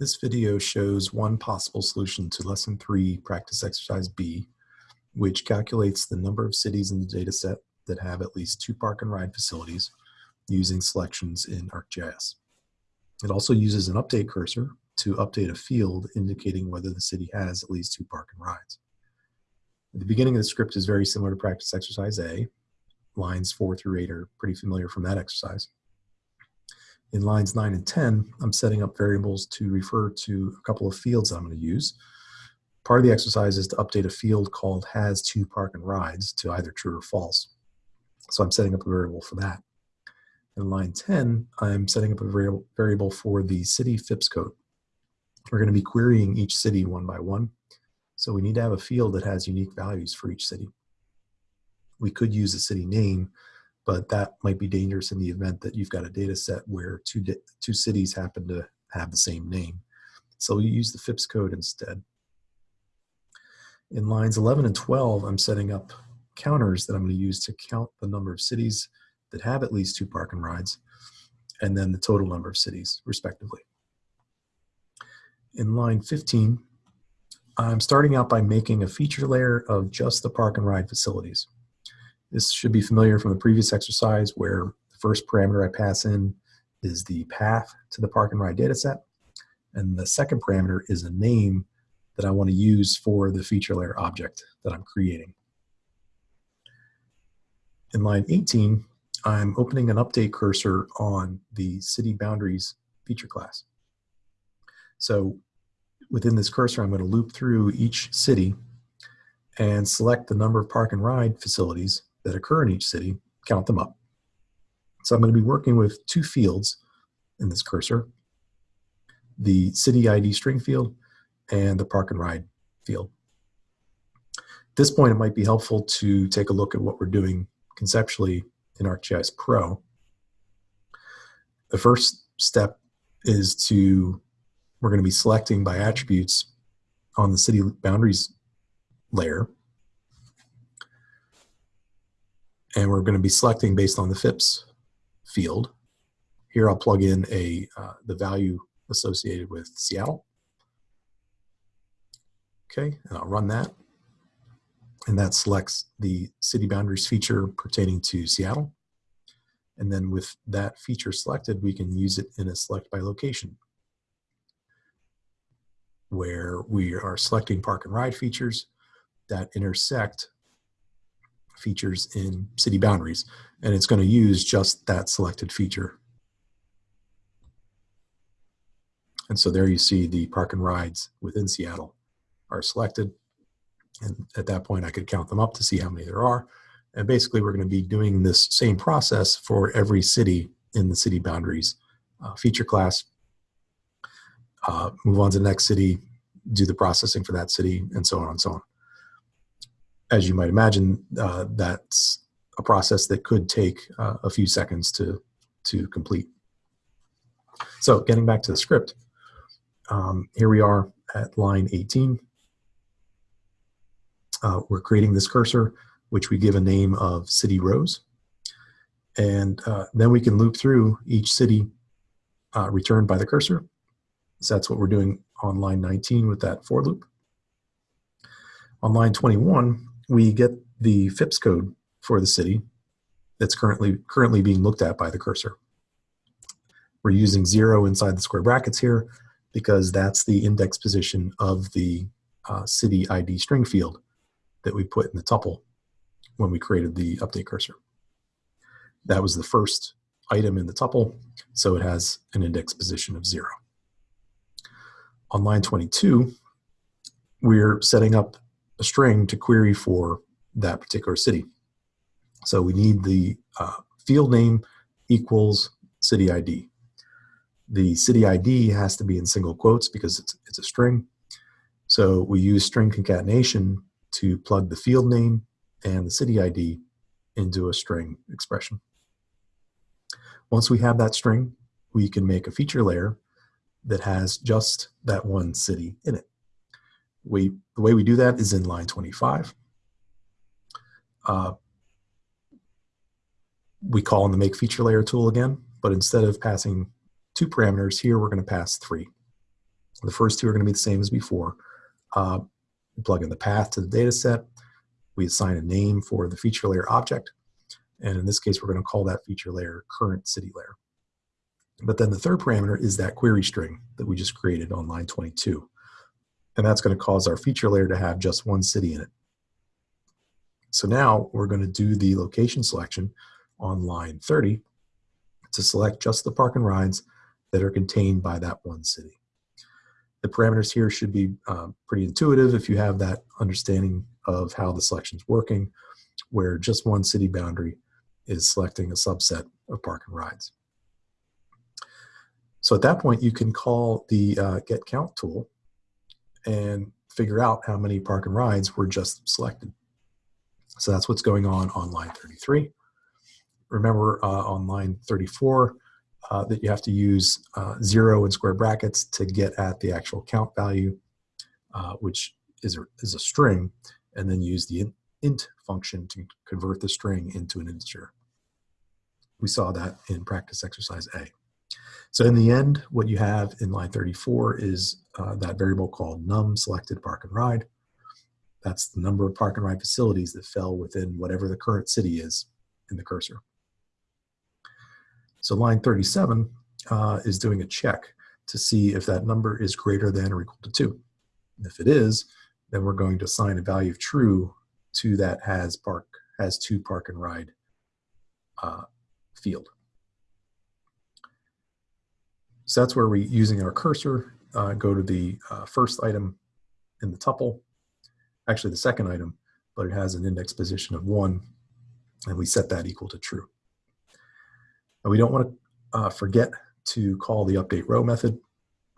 This video shows one possible solution to Lesson 3 Practice Exercise B, which calculates the number of cities in the dataset that have at least two park and ride facilities using selections in ArcGIS. It also uses an update cursor to update a field indicating whether the city has at least two park and rides. The beginning of the script is very similar to Practice Exercise A. Lines 4 through 8 are pretty familiar from that exercise. In lines 9 and 10, I'm setting up variables to refer to a couple of fields I'm going to use. Part of the exercise is to update a field called has two park and rides to either true or false. So I'm setting up a variable for that. In line 10, I'm setting up a variable for the city FIPS code. We're going to be querying each city one by one. So we need to have a field that has unique values for each city. We could use a city name, but that might be dangerous in the event that you've got a data set where two, two cities happen to have the same name. So we use the FIPS code instead. In lines 11 and 12, I'm setting up counters that I'm going to use to count the number of cities that have at least two park and rides, and then the total number of cities, respectively. In line 15, I'm starting out by making a feature layer of just the park and ride facilities. This should be familiar from the previous exercise where the first parameter I pass in is the path to the park and ride dataset, and the second parameter is a name that I want to use for the feature layer object that I'm creating. In line 18, I'm opening an update cursor on the city boundaries feature class. So within this cursor, I'm going to loop through each city and select the number of park and ride facilities that occur in each city, count them up. So I'm going to be working with two fields in this cursor, the city ID string field and the park and ride field. At this point, it might be helpful to take a look at what we're doing conceptually in ArcGIS Pro. The first step is to, we're going to be selecting by attributes on the city boundaries layer. And we're going to be selecting based on the FIPS field. Here I'll plug in a uh, the value associated with Seattle. Okay, and I'll run that and that selects the city boundaries feature pertaining to Seattle. And then with that feature selected, we can use it in a select by location where we are selecting park and ride features that intersect features in city boundaries. And it's going to use just that selected feature. And so there you see the park and rides within Seattle are selected and at that point, I could count them up to see how many there are. And basically, we're going to be doing this same process for every city in the city boundaries uh, feature class. Uh, move on to the next city, do the processing for that city, and so on and so on. As you might imagine, uh, that's a process that could take uh, a few seconds to, to complete. So getting back to the script, um, here we are at line 18 uh, we're creating this cursor, which we give a name of city rows. And uh, then we can loop through each city uh, returned by the cursor. So that's what we're doing on line 19 with that for loop. On line 21, we get the FIPS code for the city that's currently, currently being looked at by the cursor. We're using zero inside the square brackets here because that's the index position of the uh, city ID string field that we put in the tuple when we created the update cursor. That was the first item in the tuple, so it has an index position of zero. On line 22, we're setting up a string to query for that particular city. So we need the uh, field name equals city ID. The city ID has to be in single quotes because it's, it's a string. So we use string concatenation to plug the field name and the city ID into a string expression. Once we have that string, we can make a feature layer that has just that one city in it. We, the way we do that is in line 25. Uh, we call in the make feature layer tool again, but instead of passing two parameters here, we're going to pass three. The first two are going to be the same as before. Uh, plug in the path to the data set. We assign a name for the feature layer object. And in this case, we're going to call that feature layer current city layer. But then the third parameter is that query string that we just created on line 22. And that's going to cause our feature layer to have just one city in it. So now we're going to do the location selection on line 30 to select just the park and rides that are contained by that one city. The parameters here should be uh, pretty intuitive if you have that understanding of how the selection is working, where just one city boundary is selecting a subset of park and rides. So at that point, you can call the uh, get count tool and figure out how many park and rides were just selected. So that's what's going on on line 33. Remember uh, on line 34 uh, that you have to use uh, zero in square brackets to get at the actual count value, uh, which is a, is a string, and then use the int function to convert the string into an integer. We saw that in practice exercise A. So in the end, what you have in line 34 is uh, that variable called num selected park and ride. That's the number of park and ride facilities that fell within whatever the current city is in the cursor. So line 37 uh, is doing a check to see if that number is greater than or equal to 2. And if it is, then we're going to assign a value of true to that has park has two park and ride uh, field. So that's where we, using our cursor, uh, go to the uh, first item in the tuple, actually the second item, but it has an index position of one, and we set that equal to true. And we don't want to uh, forget to call the update row method.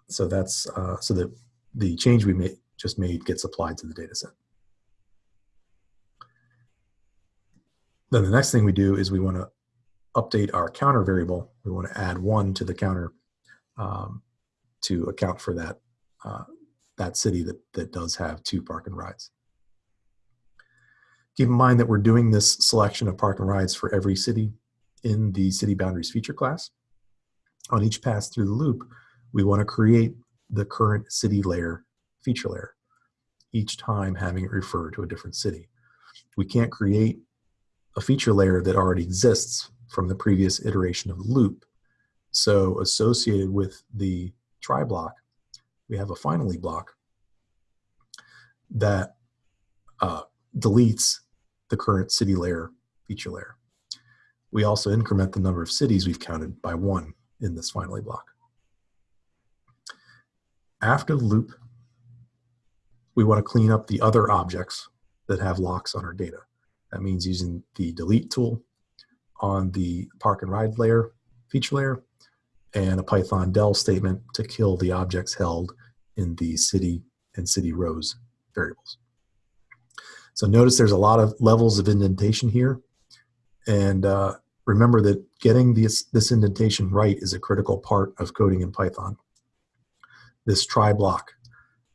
So that's uh, so that the change we made, just made gets applied to the data set. Then the next thing we do is we want to update our counter variable. We want to add one to the counter um, to account for that uh, that city that, that does have two park and rides. Keep in mind that we're doing this selection of park and rides for every city in the city boundaries feature class. On each pass through the loop, we want to create the current city layer feature layer, each time having it refer to a different city. We can't create a feature layer that already exists from the previous iteration of the loop so associated with the try block, we have a finally block that uh, deletes the current city layer feature layer. We also increment the number of cities we've counted by one in this finally block. After the loop, we want to clean up the other objects that have locks on our data. That means using the delete tool on the park and ride layer, feature layer, and a Python del statement to kill the objects held in the city and city rows variables. So notice there's a lot of levels of indentation here. And uh, remember that getting this, this indentation right is a critical part of coding in Python. This try block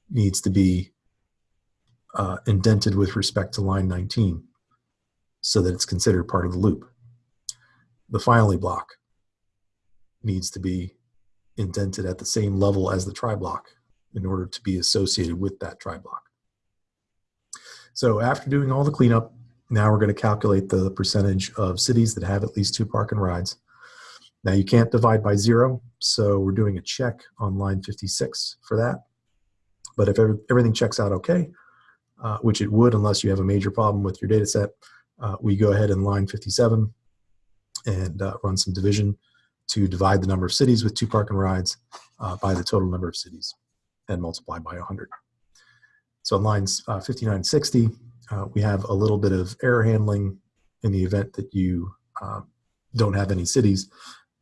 needs to be uh, indented with respect to line 19 so that it's considered part of the loop. The finally block needs to be indented at the same level as the try block in order to be associated with that try block. So after doing all the cleanup, now we're going to calculate the percentage of cities that have at least two park and rides. Now you can't divide by zero, so we're doing a check on line 56 for that. But if everything checks out okay, uh, which it would unless you have a major problem with your data set, uh, we go ahead in line 57 and uh, run some division to divide the number of cities with two park and rides uh, by the total number of cities and multiply by 100. So on lines uh, 59 60, uh, we have a little bit of error handling in the event that you uh, don't have any cities.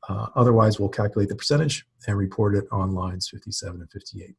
Uh, otherwise, we'll calculate the percentage and report it on lines 57 and 58.